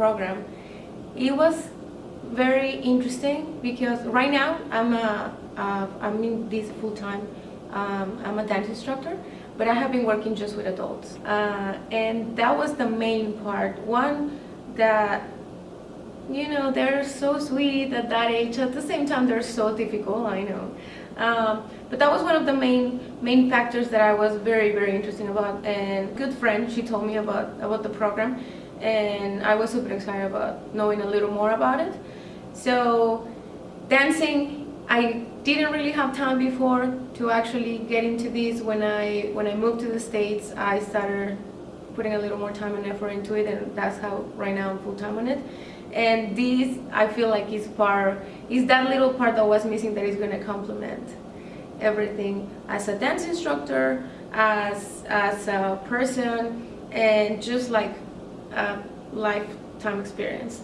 program. It was very interesting because right now I'm a I'm in this full time. Um, I'm a dance instructor, but I have been working just with adults, uh, and that was the main part. One that you know they're so sweet at that age. At the same time, they're so difficult. I know. Um, but that was one of the main main factors that I was very very interested about and good friend she told me about about the program and I was super excited about knowing a little more about it so dancing I didn't really have time before to actually get into this when I when I moved to the States I started putting a little more time and effort into it and that's how right now I'm full-time on it. And this I feel like is part is that little part that was missing that is going to complement everything as a dance instructor as as a person and just like a lifetime experience